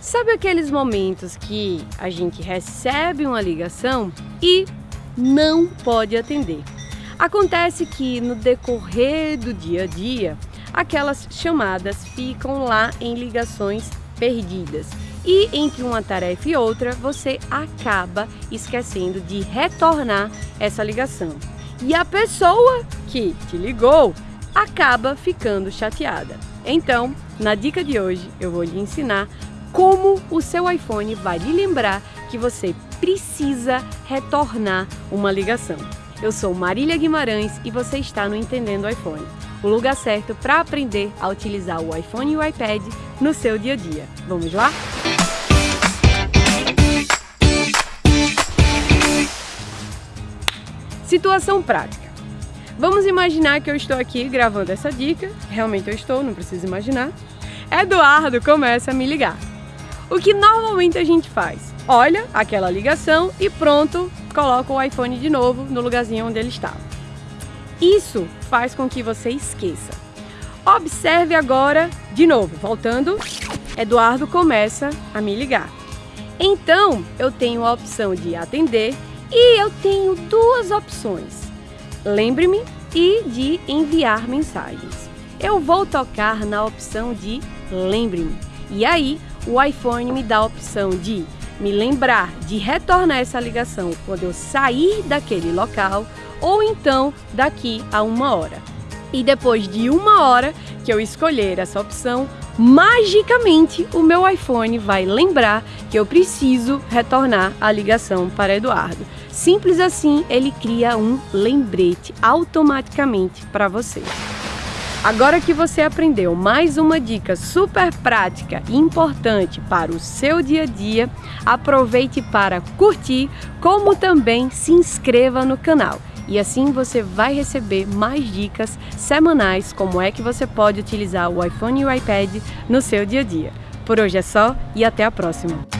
Sabe aqueles momentos que a gente recebe uma ligação e não pode atender? Acontece que no decorrer do dia a dia, aquelas chamadas ficam lá em ligações perdidas. E entre uma tarefa e outra, você acaba esquecendo de retornar essa ligação. E a pessoa que te ligou acaba ficando chateada. Então, na dica de hoje, eu vou lhe ensinar como o seu iPhone vai lhe lembrar que você precisa retornar uma ligação. Eu sou Marília Guimarães e você está no Entendendo iPhone, o lugar certo para aprender a utilizar o iPhone e o iPad no seu dia a dia. Vamos lá? Situação prática. Vamos imaginar que eu estou aqui gravando essa dica, realmente eu estou, não preciso imaginar. Eduardo começa a me ligar. O que normalmente a gente faz? Olha aquela ligação e pronto, coloca o iPhone de novo no lugarzinho onde ele estava. Isso faz com que você esqueça. Observe agora, de novo, voltando, Eduardo começa a me ligar. Então, eu tenho a opção de atender e eu tenho duas opções. Lembre-me e de enviar mensagens. Eu vou tocar na opção de lembre-me. E aí, o iPhone me dá a opção de me lembrar de retornar essa ligação quando eu sair daquele local ou então daqui a uma hora. E depois de uma hora que eu escolher essa opção, magicamente o meu iPhone vai lembrar que eu preciso retornar a ligação para Eduardo. Simples assim, ele cria um lembrete automaticamente para você. Agora que você aprendeu mais uma dica super prática e importante para o seu dia a dia, aproveite para curtir, como também se inscreva no canal. E assim você vai receber mais dicas semanais como é que você pode utilizar o iPhone e o iPad no seu dia a dia. Por hoje é só e até a próxima!